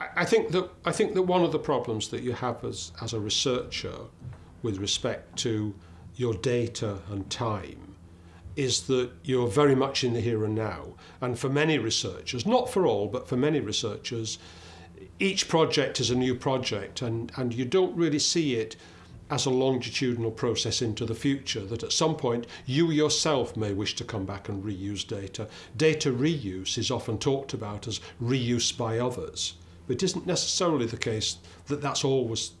I think that I think that one of the problems that you have as as a researcher with respect to your data and time is that you're very much in the here and now. And for many researchers, not for all, but for many researchers, each project is a new project and, and you don't really see it as a longitudinal process into the future, that at some point you yourself may wish to come back and reuse data. Data reuse is often talked about as reuse by others. It isn't necessarily the case that that's always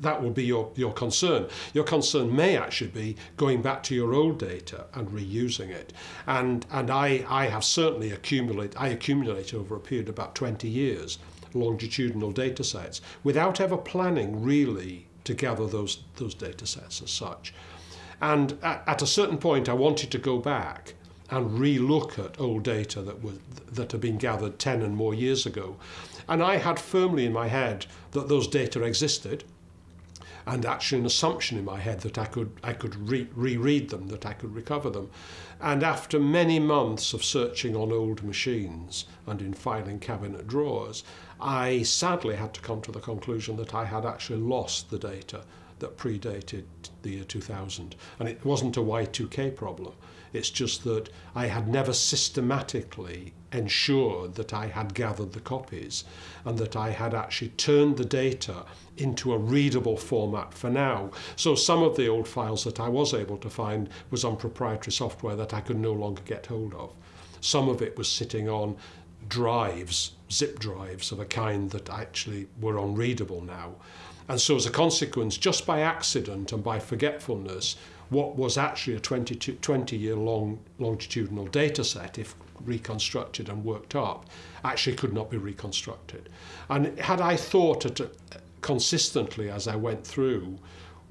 that will be your, your concern. Your concern may actually be going back to your old data and reusing it. And, and I, I have certainly accumulated, I accumulate over a period of about 20 years longitudinal data sets without ever planning really to gather those, those data sets as such. And at, at a certain point, I wanted to go back and re-look at old data that was that had been gathered 10 and more years ago. And I had firmly in my head that those data existed and actually an assumption in my head that I could I could re reread them, that I could recover them. And after many months of searching on old machines and in filing cabinet drawers, I sadly had to come to the conclusion that I had actually lost the data that predated the year 2000. And it wasn't a Y2K problem. It's just that I had never systematically ensured that I had gathered the copies and that I had actually turned the data into a readable format for now. So some of the old files that I was able to find was on proprietary software that I could no longer get hold of. Some of it was sitting on drives, zip drives of a kind that actually were unreadable now. And so as a consequence, just by accident and by forgetfulness, what was actually a 20, 20 year long longitudinal data set, if reconstructed and worked up, actually could not be reconstructed. And had I thought uh, consistently as I went through,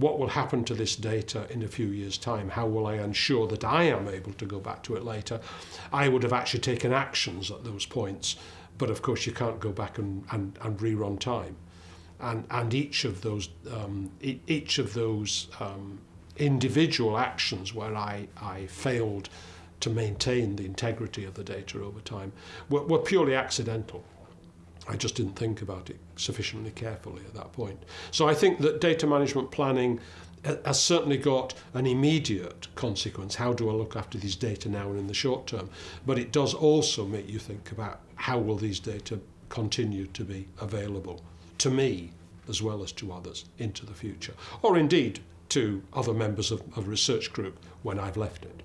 what will happen to this data in a few years' time? How will I ensure that I am able to go back to it later? I would have actually taken actions at those points, but of course you can't go back and, and, and rerun time. And, and each of those, um, each of those um, individual actions where I, I failed to maintain the integrity of the data over time were, were purely accidental. I just didn't think about it sufficiently carefully at that point. So I think that data management planning uh, has certainly got an immediate consequence. How do I look after these data now and in the short term? But it does also make you think about how will these data continue to be available to me as well as to others into the future, or indeed to other members of a research group when I've left it.